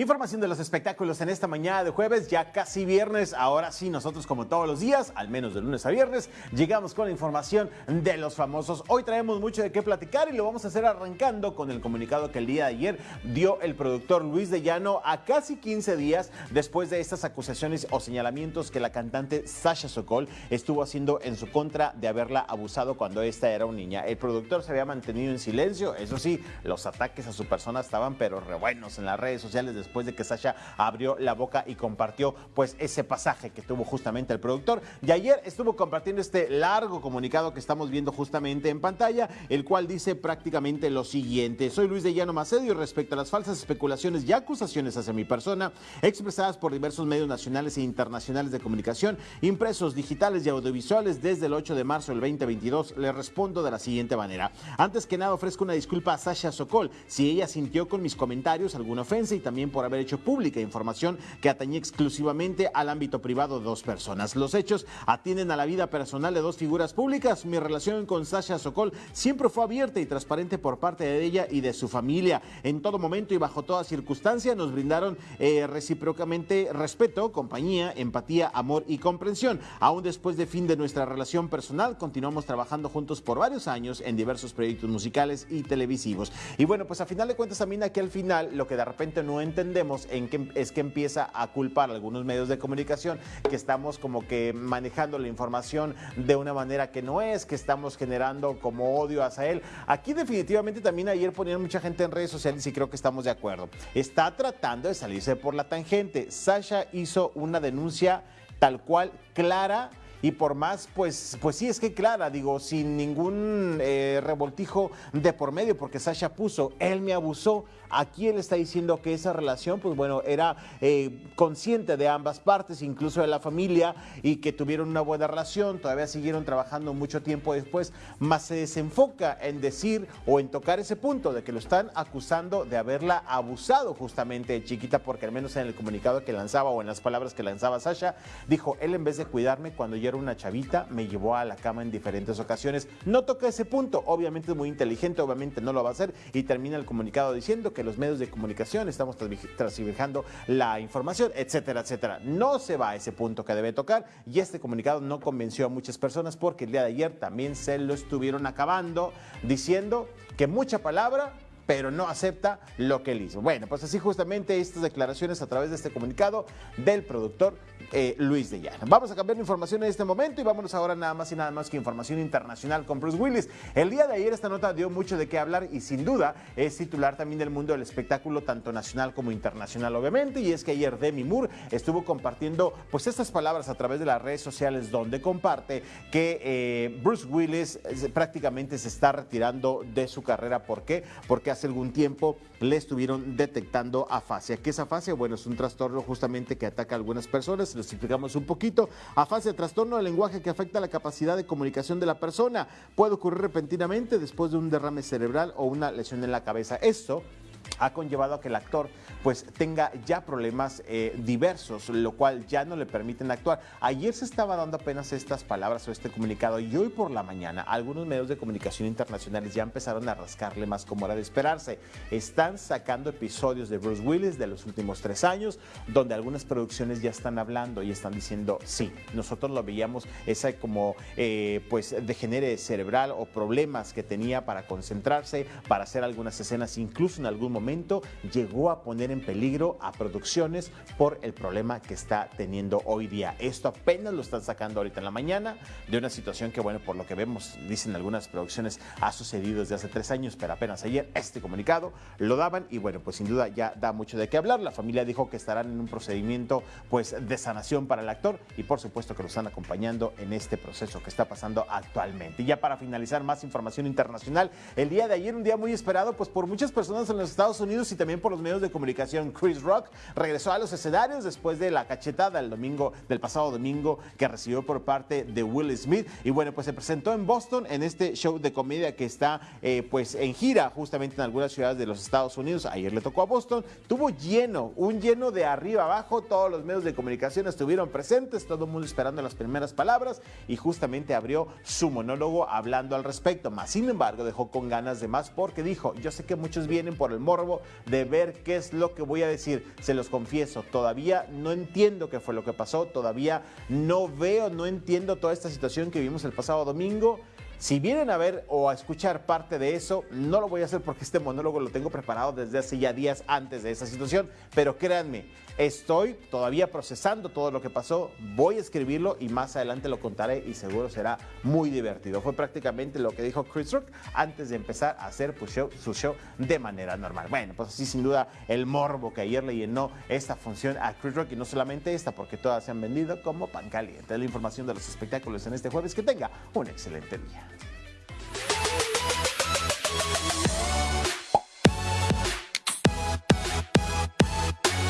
Información de los espectáculos en esta mañana de jueves, ya casi viernes. Ahora sí, nosotros como todos los días, al menos de lunes a viernes, llegamos con la información de los famosos. Hoy traemos mucho de qué platicar y lo vamos a hacer arrancando con el comunicado que el día de ayer dio el productor Luis de Llano a casi 15 días después de estas acusaciones o señalamientos que la cantante Sasha Sokol estuvo haciendo en su contra de haberla abusado cuando esta era una niña. El productor se había mantenido en silencio, eso sí, los ataques a su persona estaban pero re buenos en las redes sociales después de que Sasha abrió la boca y compartió pues ese pasaje que tuvo justamente el productor. Y ayer estuvo compartiendo este largo comunicado que estamos viendo justamente en pantalla, el cual dice prácticamente lo siguiente. Soy Luis de Llano Macedio respecto a las falsas especulaciones y acusaciones hacia mi persona expresadas por diversos medios nacionales e internacionales de comunicación, impresos, digitales y audiovisuales desde el 8 de marzo del 2022, le respondo de la siguiente manera. Antes que nada ofrezco una disculpa a Sasha Sokol si ella sintió con mis comentarios alguna ofensa y también por por haber hecho pública información que atañe exclusivamente al ámbito privado de dos personas. Los hechos atienden a la vida personal de dos figuras públicas. Mi relación con Sasha Sokol siempre fue abierta y transparente por parte de ella y de su familia. En todo momento y bajo toda circunstancia nos brindaron eh, recíprocamente respeto, compañía, empatía, amor y comprensión. Aún después de fin de nuestra relación personal, continuamos trabajando juntos por varios años en diversos proyectos musicales y televisivos. Y bueno, pues a final de cuentas también aquí al final lo que de repente no entendemos entendemos en que, es que empieza a culpar a algunos medios de comunicación que estamos como que manejando la información de una manera que no es, que estamos generando como odio hacia él. Aquí definitivamente también ayer ponían mucha gente en redes sociales y creo que estamos de acuerdo. Está tratando de salirse por la tangente. Sasha hizo una denuncia tal cual clara y por más, pues, pues sí, es que clara, digo, sin ningún eh, revoltijo de por medio, porque Sasha puso, él me abusó. Aquí él está diciendo que esa relación, pues bueno, era eh, consciente de ambas partes, incluso de la familia, y que tuvieron una buena relación, todavía siguieron trabajando mucho tiempo después, más se desenfoca en decir o en tocar ese punto de que lo están acusando de haberla abusado justamente de chiquita, porque al menos en el comunicado que lanzaba o en las palabras que lanzaba Sasha, dijo, él en vez de cuidarme cuando yo una chavita, me llevó a la cama en diferentes ocasiones. No toca ese punto, obviamente es muy inteligente, obviamente no lo va a hacer y termina el comunicado diciendo que los medios de comunicación estamos transibujando la información, etcétera, etcétera. No se va a ese punto que debe tocar y este comunicado no convenció a muchas personas porque el día de ayer también se lo estuvieron acabando diciendo que mucha palabra pero no acepta lo que él hizo. Bueno, pues así justamente estas declaraciones a través de este comunicado del productor eh, Luis de Llano. Vamos a cambiar de información en este momento y vámonos ahora nada más y nada más que información internacional con Bruce Willis. El día de ayer esta nota dio mucho de qué hablar y sin duda es titular también del mundo del espectáculo tanto nacional como internacional obviamente y es que ayer Demi Moore estuvo compartiendo pues estas palabras a través de las redes sociales donde comparte que eh, Bruce Willis eh, prácticamente se está retirando de su carrera. ¿Por qué? Porque hace hace algún tiempo le estuvieron detectando afasia. ¿Qué es afasia? Bueno, es un trastorno justamente que ataca a algunas personas. Lo explicamos un poquito. Afasia, trastorno del lenguaje que afecta la capacidad de comunicación de la persona. Puede ocurrir repentinamente después de un derrame cerebral o una lesión en la cabeza. Esto ha conllevado a que el actor pues tenga ya problemas eh, diversos, lo cual ya no le permiten actuar. Ayer se estaba dando apenas estas palabras o este comunicado y hoy por la mañana algunos medios de comunicación internacionales ya empezaron a rascarle más como era de esperarse. Están sacando episodios de Bruce Willis de los últimos tres años, donde algunas producciones ya están hablando y están diciendo, sí, nosotros lo veíamos, esa como eh, pues degenere cerebral o problemas que tenía para concentrarse, para hacer algunas escenas, incluso en algún momento llegó a poner en peligro a producciones por el problema que está teniendo hoy día. Esto apenas lo están sacando ahorita en la mañana de una situación que, bueno, por lo que vemos, dicen algunas producciones, ha sucedido desde hace tres años, pero apenas ayer este comunicado lo daban y, bueno, pues sin duda ya da mucho de qué hablar. La familia dijo que estarán en un procedimiento, pues, de sanación para el actor y, por supuesto, que lo están acompañando en este proceso que está pasando actualmente. Y ya para finalizar, más información internacional. El día de ayer, un día muy esperado, pues, por muchas personas en los Estados Unidos y también por los medios de comunicación Chris Rock regresó a los escenarios después de la cachetada el domingo, del pasado domingo que recibió por parte de Will Smith. Y bueno, pues se presentó en Boston en este show de comedia que está eh, pues en gira justamente en algunas ciudades de los Estados Unidos. Ayer le tocó a Boston. Tuvo lleno, un lleno de arriba abajo. Todos los medios de comunicación estuvieron presentes, todo el mundo esperando las primeras palabras y justamente abrió su monólogo hablando al respecto. Más sin embargo, dejó con ganas de más porque dijo, yo sé que muchos vienen por el morbo de ver qué es lo que voy a decir. Se los confieso, todavía no entiendo qué fue lo que pasó, todavía no veo, no entiendo toda esta situación que vimos el pasado domingo. Si vienen a ver o a escuchar parte de eso, no lo voy a hacer porque este monólogo lo tengo preparado desde hace ya días antes de esa situación, pero créanme, estoy todavía procesando todo lo que pasó, voy a escribirlo y más adelante lo contaré y seguro será muy divertido. Fue prácticamente lo que dijo Chris Rock antes de empezar a hacer su show de manera normal. Bueno, pues así sin duda el morbo que ayer le llenó esta función a Chris Rock y no solamente esta, porque todas se han vendido como pan caliente. La información de los espectáculos en este jueves. Que tenga un excelente día.